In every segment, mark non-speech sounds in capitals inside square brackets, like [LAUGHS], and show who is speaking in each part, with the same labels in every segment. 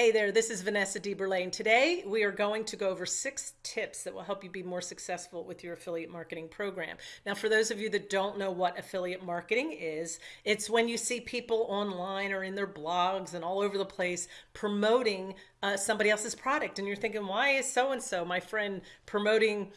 Speaker 1: Hey there, this is Vanessa DeBerlane. Today we are going to go over six tips that will help you be more successful with your affiliate marketing program. Now, for those of you that don't know what affiliate marketing is, it's when you see people online or in their blogs and all over the place promoting uh, somebody else's product. And you're thinking, why is so and so, my friend, promoting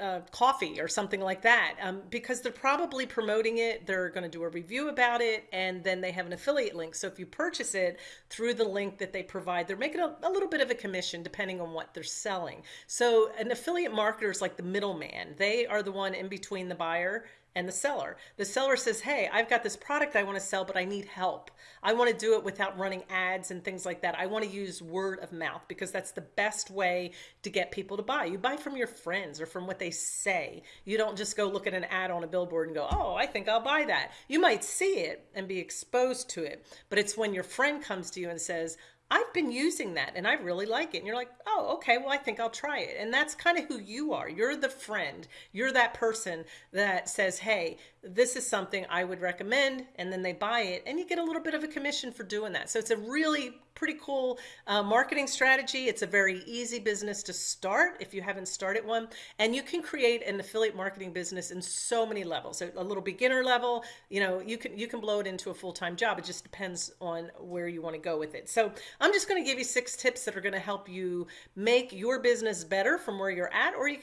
Speaker 1: uh, coffee or something like that um, because they're probably promoting it. They're going to do a review about it and then they have an affiliate link. So if you purchase it through the link that they provide, they're making a, a little bit of a commission depending on what they're selling. So an affiliate marketer is like the middleman. They are the one in between the buyer and the seller. The seller says, Hey, I've got this product I want to sell, but I need help. I want to do it without running ads and things like that. I want to use word of mouth because that's the best way to get people to buy. You buy from your friends or from what they say. You don't just go look at an ad on a billboard and go, Oh, I think I'll buy that. You might see it and be exposed to it, but it's when your friend comes to you and says, I've been using that and I really like it. And you're like, oh, okay, well, I think I'll try it. And that's kind of who you are. You're the friend. You're that person that says, hey, this is something I would recommend. And then they buy it and you get a little bit of a commission for doing that. So it's a really pretty cool uh, marketing strategy. It's a very easy business to start if you haven't started one. And you can create an affiliate marketing business in so many levels. So a little beginner level, you know, you can you can blow it into a full-time job. It just depends on where you want to go with it. So I'm just going to give you six tips that are going to help you make your business better from where you're at or you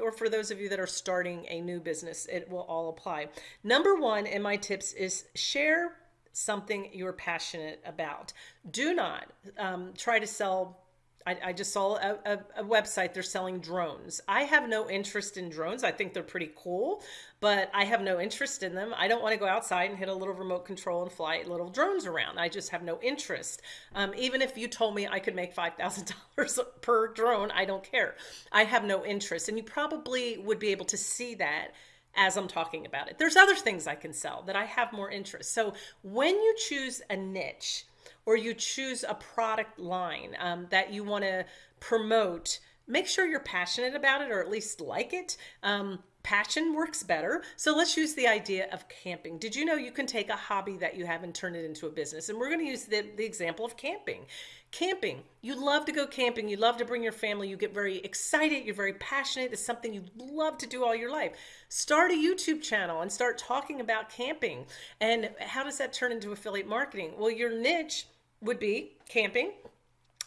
Speaker 1: or for those of you that are starting a new business, it will all apply. Number one in my tips is share something you're passionate about. Do not um, try to sell. I, I just saw a, a, a, website, they're selling drones. I have no interest in drones. I think they're pretty cool, but I have no interest in them. I don't want to go outside and hit a little remote control and fly little drones around. I just have no interest. Um, even if you told me I could make $5,000 [LAUGHS] per drone, I don't care. I have no interest. And you probably would be able to see that as I'm talking about it. There's other things I can sell that I have more interest. So when you choose a niche or you choose a product line um, that you want to promote, make sure you're passionate about it or at least like it. Um, passion works better. So let's use the idea of camping. Did you know you can take a hobby that you have and turn it into a business? And we're going to use the, the example of camping. Camping, you love to go camping, you love to bring your family, you get very excited, you're very passionate, it's something you love to do all your life. Start a YouTube channel and start talking about camping. And how does that turn into affiliate marketing? Well, your niche would be camping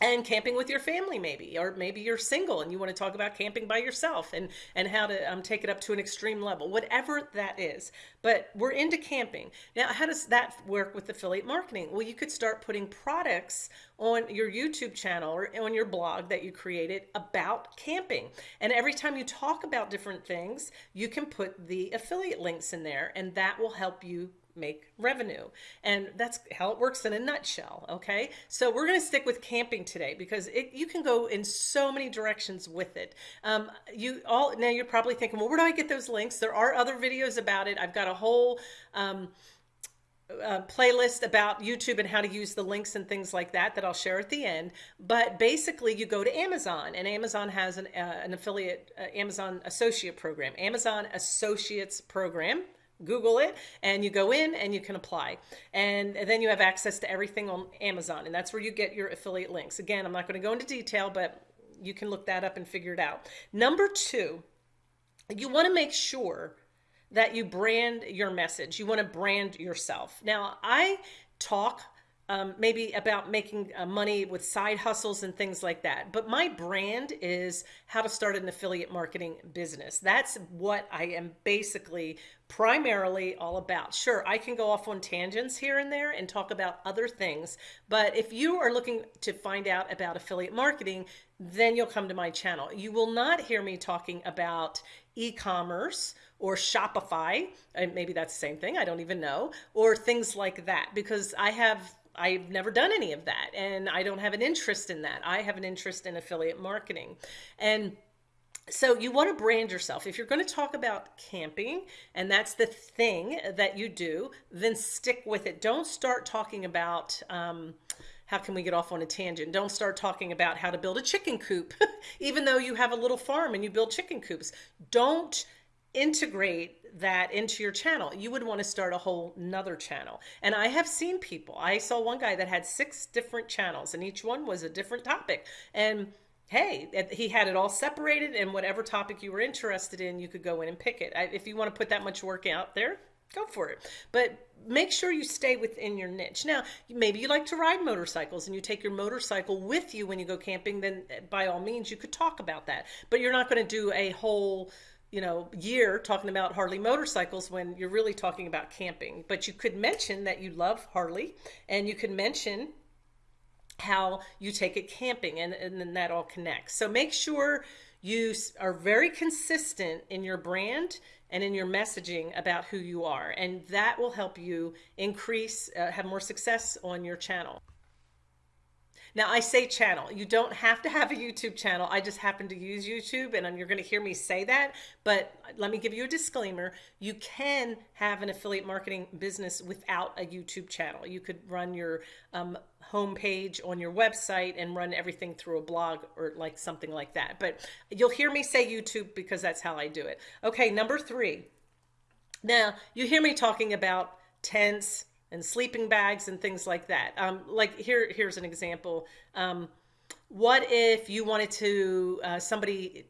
Speaker 1: and camping with your family maybe or maybe you're single and you want to talk about camping by yourself and and how to um, take it up to an extreme level whatever that is. But we're into camping. Now how does that work with affiliate marketing? Well you could start putting products on your youtube channel or on your blog that you created about camping. And every time you talk about different things you can put the affiliate links in there and that will help you make revenue. And that's how it works in a nutshell. Okay. So we're going to stick with camping today because it, you can go in so many directions with it. Um, you all, now you're probably thinking, well, where do I get those links? There are other videos about it. I've got a whole, um, uh, playlist about YouTube and how to use the links and things like that that I'll share at the end. But basically, you go to Amazon, and Amazon has an, uh, an affiliate uh, Amazon Associate program, Amazon Associates program. Google it and you go in and you can apply. And then you have access to everything on Amazon. And that's where you get your affiliate links. Again, I'm not going to go into detail, but you can look that up and figure it out. Number two, you want to make sure that you brand your message. You want to brand yourself. Now, I talk um, maybe about making uh, money with side hustles and things like that. But my brand is how to start an affiliate marketing business. That's what I am basically primarily all about. Sure, I can go off on tangents here and there and talk about other things, but if you are looking to find out about affiliate marketing, then you'll come to my channel. You will not hear me talking about e-commerce or Shopify, maybe that's the same thing, I don't even know, or things like that because I have I've never done any of that and I don't have an interest in that. I have an interest in affiliate marketing. And so you want to brand yourself. If you're going to talk about camping and that's the thing that you do, then stick with it. Don't start talking about, um, how can we get off on a tangent? Don't start talking about how to build a chicken coop, [LAUGHS] even though you have a little farm and you build chicken coops. Don't integrate that into your channel. You would want to start a whole nother channel. And I have seen people, I saw one guy that had six different channels and each one was a different topic. And hey, he had it all separated and whatever topic you were interested in, you could go in and pick it. If you want to put that much work out there, go for it. But make sure you stay within your niche. Now, maybe you like to ride motorcycles and you take your motorcycle with you when you go camping, then eh, by all means, you could talk about that. But you're not going to do a whole you know year talking about Harley motorcycles when you're really talking about camping. But you could mention that you love Harley and you could mention how you take it camping and, and then that all connects. So make sure you are very consistent in your brand and in your messaging about who you are and that will help you increase uh, have more success on your channel now I say channel. You don't have to have a YouTube channel. I just happen to use YouTube and you're going to hear me say that. But let me give you a disclaimer. You can have an affiliate marketing business without a YouTube channel. You could run your um, homepage on your website and run everything through a blog or like something like that. But you'll hear me say YouTube because that's how I do it. Okay, number three. Now you hear me talking about tents, and sleeping bags and things like that. Um, like here, here's an example. Um, what if you wanted to, uh, somebody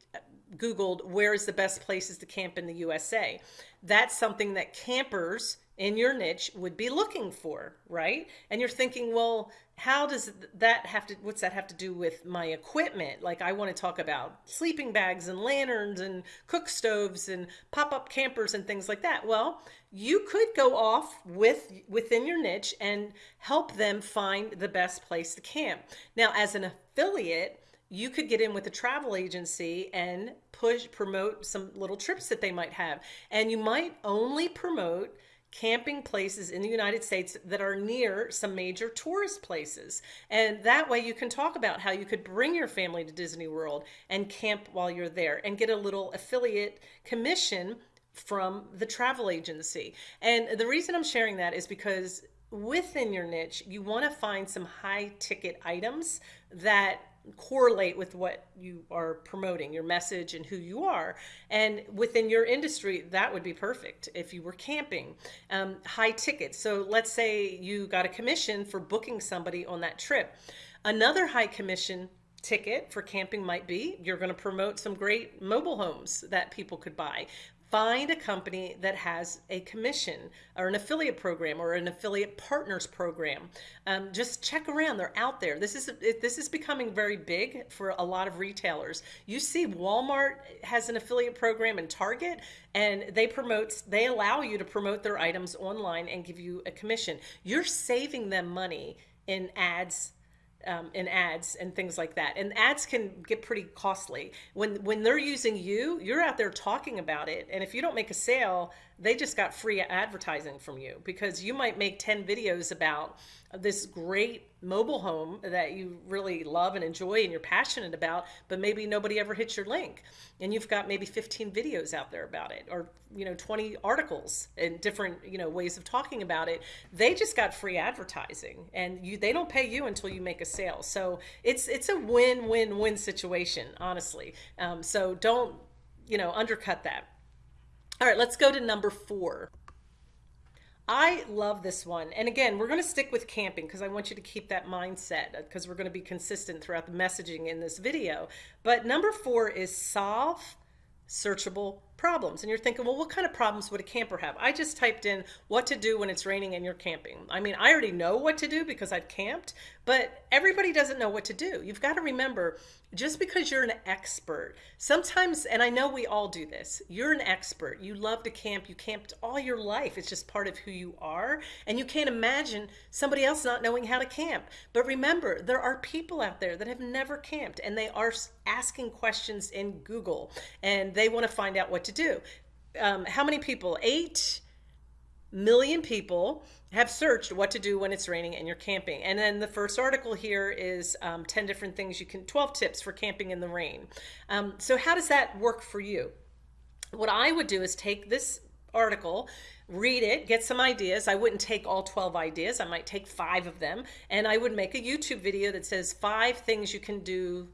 Speaker 1: Googled where is the best places to camp in the USA? That's something that campers in your niche would be looking for, right? And you're thinking, well, how does that have to, what's that have to do with my equipment? Like I want to talk about sleeping bags and lanterns and cook stoves and pop-up campers and things like that. Well, you could go off with within your niche and help them find the best place to camp. Now, as an affiliate, you could get in with a travel agency and push promote some little trips that they might have. And you might only promote camping places in the United States that are near some major tourist places. And that way you can talk about how you could bring your family to Disney World and camp while you're there and get a little affiliate commission from the travel agency. And the reason I'm sharing that is because within your niche, you want to find some high ticket items that correlate with what you are promoting, your message and who you are. And within your industry, that would be perfect if you were camping. Um, high tickets. So let's say you got a commission for booking somebody on that trip. Another high commission ticket for camping might be you're going to promote some great mobile homes that people could buy find a company that has a commission or an affiliate program or an affiliate partners program. Um, just check around; they're out there. This is this is becoming very big for a lot of retailers. You see, Walmart has an affiliate program, and Target, and they promote they allow you to promote their items online and give you a commission. You're saving them money in ads um, in ads and things like that. And ads can get pretty costly. When when they're using you, you're out there talking about it. And if you don't make a sale, they just got free advertising from you because you might make 10 videos about this great mobile home that you really love and enjoy and you're passionate about, but maybe nobody ever hits your link. And you've got maybe 15 videos out there about it or, you know, 20 articles and different, you know, ways of talking about it. They just got free advertising and you, they don't pay you until you make a sale. So it's, it's a win-win-win situation, honestly. Um, so don't, you know, undercut that. All right, let's go to number four. I love this one. And again, we're going to stick with camping because I want you to keep that mindset because we're going to be consistent throughout the messaging in this video. But number four is solve searchable problems. And you're thinking, well, what kind of problems would a camper have? I just typed in what to do when it's raining and you're camping. I mean, I already know what to do because I've camped, but everybody doesn't know what to do. You've got to remember just because you're an expert, sometimes, and I know we all do this, you're an expert. You love to camp. You camped all your life. It's just part of who you are. And you can't imagine somebody else not knowing how to camp. But remember, there are people out there that have never camped and they are asking questions in Google and they want to find out what to do. Um, how many people? Eight million people have searched what to do when it's raining and you're camping. And then the first article here is um, 10 different things you can, 12 tips for camping in the rain. Um, so how does that work for you? What I would do is take this article, read it, get some ideas. I wouldn't take all 12 ideas. I might take five of them and I would make a YouTube video that says five things you can do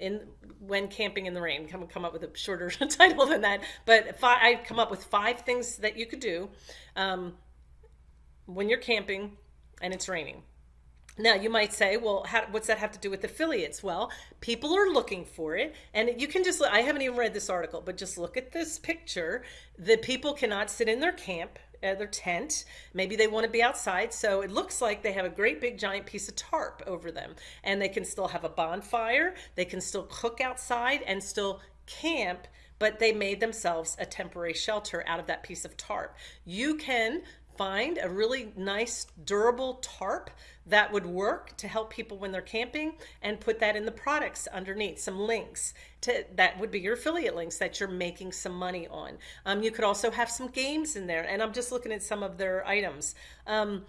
Speaker 1: in when camping in the rain. Come come up with a shorter [LAUGHS] title than that, but I come up with five things that you could do um, when you're camping and it's raining. Now you might say, well, how, what's that have to do with affiliates? Well, people are looking for it, and you can just. I haven't even read this article, but just look at this picture. The people cannot sit in their camp their tent. Maybe they want to be outside. So it looks like they have a great big giant piece of tarp over them. And they can still have a bonfire. They can still cook outside and still camp but they made themselves a temporary shelter out of that piece of tarp. You can find a really nice durable tarp that would work to help people when they're camping and put that in the products underneath some links to that would be your affiliate links that you're making some money on. Um, you could also have some games in there and i'm just looking at some of their items. Um,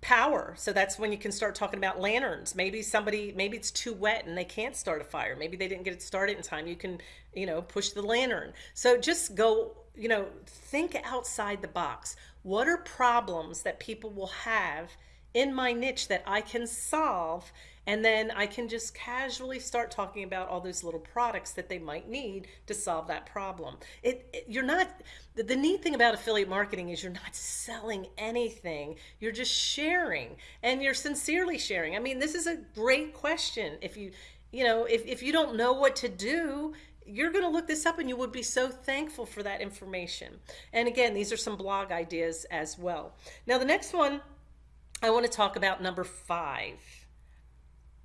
Speaker 1: power so that's when you can start talking about lanterns. Maybe somebody maybe it's too wet and they can't start a fire. Maybe they didn't get it started in time. You can you know push the lantern. So just go you know think outside the box what are problems that people will have in my niche that I can solve? And then I can just casually start talking about all those little products that they might need to solve that problem. It, it you're not the, the neat thing about affiliate marketing is you're not selling anything. You're just sharing and you're sincerely sharing. I mean, this is a great question. If you you know, if, if you don't know what to do, you're going to look this up and you would be so thankful for that information. And again, these are some blog ideas as well. Now, the next one I want to talk about number five.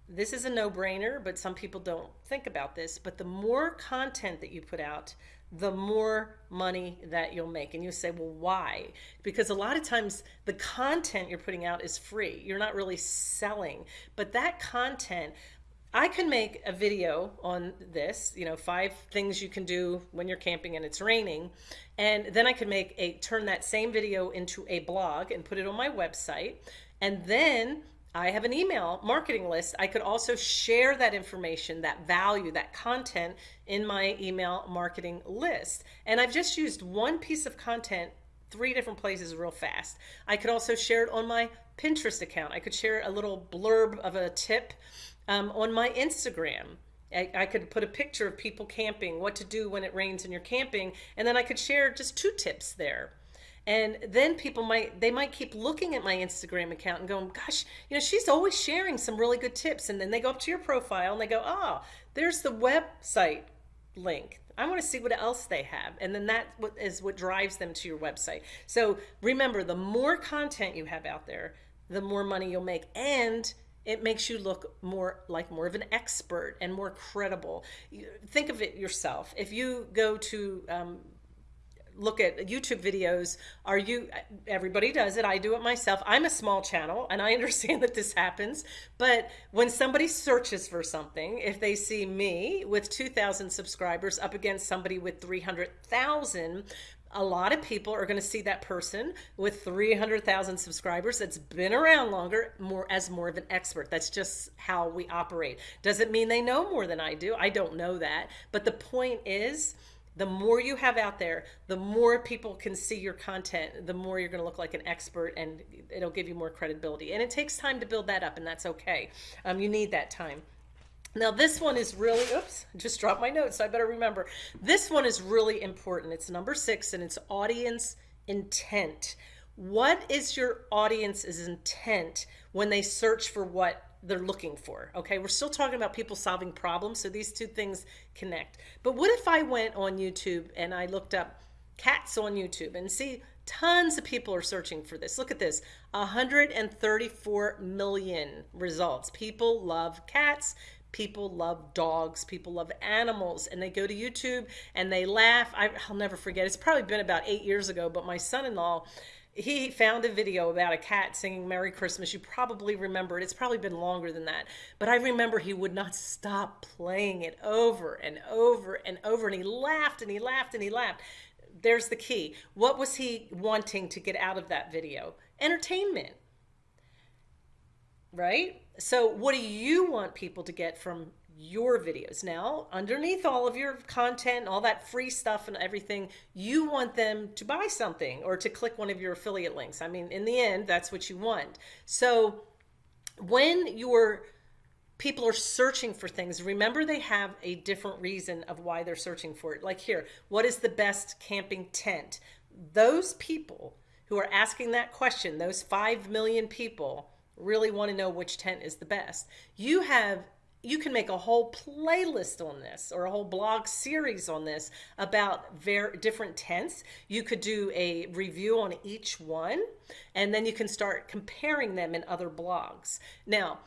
Speaker 1: This is a no brainer, but some people don't think about this. But the more content that you put out, the more money that you'll make. And you say, well, why? Because a lot of times the content you're putting out is free. You're not really selling. But that content, I can make a video on this, you know, five things you can do when you're camping and it's raining. And then I could make a turn that same video into a blog and put it on my website. And then I have an email marketing list. I could also share that information, that value, that content in my email marketing list. And I've just used one piece of content three different places real fast. I could also share it on my Pinterest account. I could share a little blurb of a tip um, on my Instagram. I, I, could put a picture of people camping, what to do when it rains and you're camping, and then I could share just two tips there. And then people might they might keep looking at my Instagram account and going, gosh, you know, she's always sharing some really good tips. And then they go up to your profile and they go, oh, there's the website link. I want to see what else they have. And then that is what drives them to your website. So remember, the more content you have out there, the more money you'll make. And it makes you look more like more of an expert and more credible. Think of it yourself. If you go to um, look at YouTube videos, are you, everybody does it. I do it myself. I'm a small channel and I [LAUGHS] understand that this happens. But when somebody searches for something, if they see me with 2,000 subscribers up against somebody with 300,000, a lot of people are going to see that person with 300,000 subscribers that's been around longer more as more of an expert. That's just how we operate. Doesn't mean they know more than I do? I don't know that. But the point is, the more you have out there, the more people can see your content, the more you're going to look like an expert and it'll give you more credibility. And it takes time to build that up, and that's okay. Um, you need that time. Now this one is really, oops, just dropped my notes, so I better remember. This one is really important. It's number six and it's audience intent. What is your audience's intent when they search for what they're looking for? Okay, we're still talking about people solving problems, so these two things connect. But what if I went on YouTube and I looked up cats on YouTube and see tons of people are searching for this. Look at this 134 million results. People love cats people love dogs people love animals and they go to youtube and they laugh. I, will never forget. It's probably been about eight years ago but my son-in-law he found a video about a cat singing merry christmas. You probably remember it. It's probably been longer than that. But i remember he would not stop playing it over and over and over and he laughed and he laughed and he laughed. There's the key. What was he wanting to get out of that video? Entertainment right so what do you want people to get from your videos now underneath all of your content all that free stuff and everything you want them to buy something or to click one of your affiliate links i mean in the end that's what you want so when you're people are searching for things. Remember, they have a different reason of why they're searching for it. Like here, what is the best camping tent? Those people who are asking that question, those 5 million people, really want to know which tent is the best. You have you can make a whole playlist on this or a whole blog series on this about very different tents. You could do a review on each one and then you can start comparing them in other blogs. Now,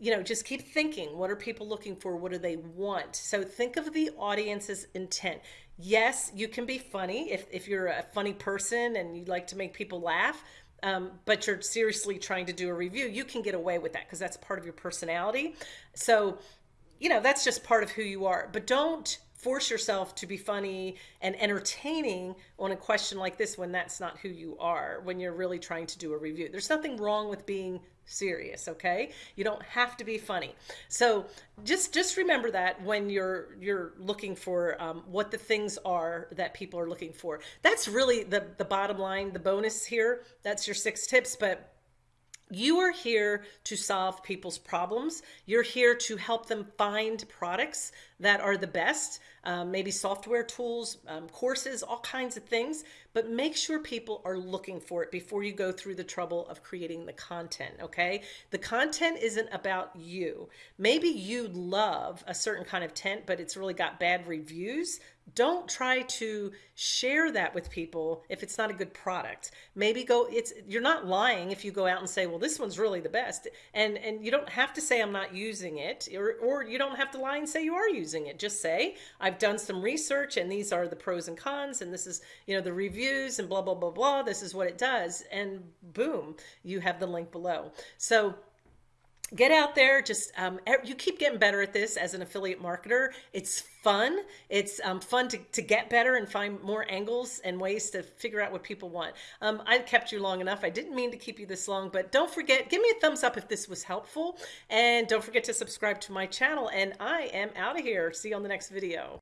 Speaker 1: you know, just keep thinking, what are people looking for? What do they want? So think of the audience's intent. Yes, you can be funny if, if you're a funny person and you like to make people laugh, um, but you're seriously trying to do a review, you can get away with that because that's part of your personality. So, you know, that's just part of who you are. But don't force yourself to be funny and entertaining on a question like this when that's not who you are, when you're really trying to do a review. There's nothing wrong with being serious okay? You don't have to be funny. So just just remember that when you're you're looking for um, what the things are that people are looking for. That's really the the bottom line the bonus here. That's your six tips but you are here to solve people's problems. You're here to help them find products that are the best, um, maybe software tools, um, courses, all kinds of things but make sure people are looking for it before you go through the trouble of creating the content, okay? The content isn't about you. Maybe you love a certain kind of tent, but it's really got bad reviews. Don't try to share that with people if it's not a good product. Maybe go, it's, you're not lying if you go out and say, well, this one's really the best. And, and you don't have to say I'm not using it, or, or you don't have to lie and say you are using it. Just say, I've done some research and these are the pros and cons, and this is, you know, the reviews and blah, blah, blah, blah. This is what it does. And boom, you have the link below. So get out there just um, you keep getting better at this as an affiliate marketer. It's fun. It's um, fun to, to get better and find more angles and ways to figure out what people want. Um, i kept you long enough. I didn't mean to keep you this long but don't forget give me a thumbs up if this was helpful. And don't forget to subscribe to my channel. And i am out of here. See you on the next video